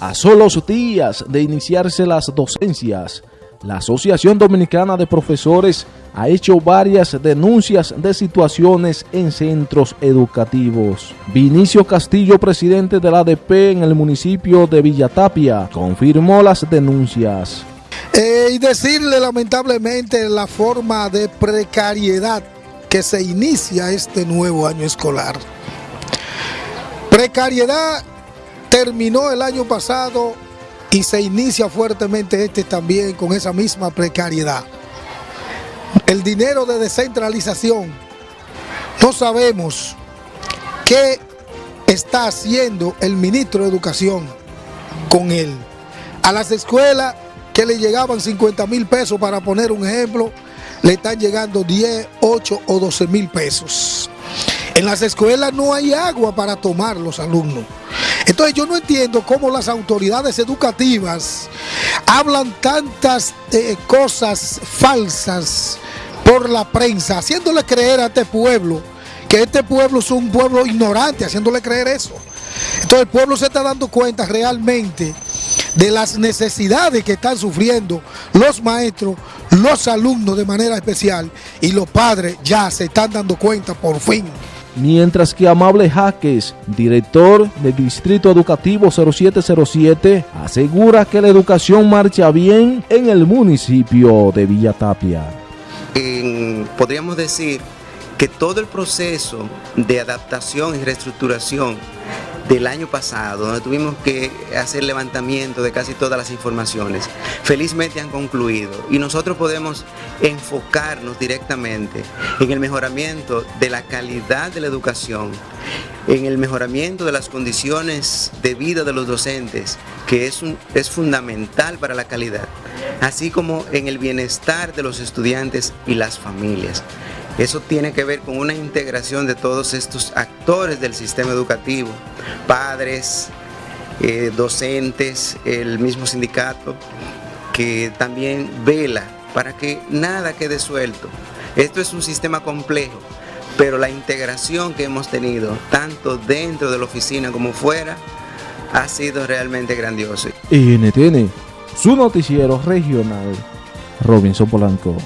A solos días de iniciarse las docencias, la Asociación Dominicana de Profesores ha hecho varias denuncias de situaciones en centros educativos. Vinicio Castillo, presidente de la ADP en el municipio de Villatapia, confirmó las denuncias. Eh, y decirle lamentablemente la forma de precariedad que se inicia este nuevo año escolar. Precariedad terminó el año pasado y se inicia fuertemente este también con esa misma precariedad. El dinero de descentralización, no sabemos qué está haciendo el ministro de Educación con él. A las escuelas que le llegaban 50 mil pesos, para poner un ejemplo, le están llegando 10, 8 o 12 mil pesos. En las escuelas no hay agua para tomar los alumnos. Entonces yo no entiendo cómo las autoridades educativas hablan tantas eh, cosas falsas por la prensa, haciéndole creer a este pueblo que este pueblo es un pueblo ignorante, haciéndole creer eso. Entonces el pueblo se está dando cuenta realmente de las necesidades que están sufriendo los maestros, los alumnos de manera especial y los padres ya se están dando cuenta por fin mientras que Amable Jaques, director del Distrito Educativo 0707, asegura que la educación marcha bien en el municipio de Villa Tapia. podríamos decir que todo el proceso de adaptación y reestructuración del año pasado, donde tuvimos que hacer levantamiento de casi todas las informaciones, felizmente han concluido y nosotros podemos enfocarnos directamente en el mejoramiento de la calidad de la educación, en el mejoramiento de las condiciones de vida de los docentes, que es, es fundamental para la calidad, así como en el bienestar de los estudiantes y las familias. Eso tiene que ver con una integración de todos estos actores del sistema educativo, padres, eh, docentes, el mismo sindicato, que también vela para que nada quede suelto. Esto es un sistema complejo, pero la integración que hemos tenido, tanto dentro de la oficina como fuera, ha sido realmente grandiosa. NTN, su noticiero regional, Robinson Polanco.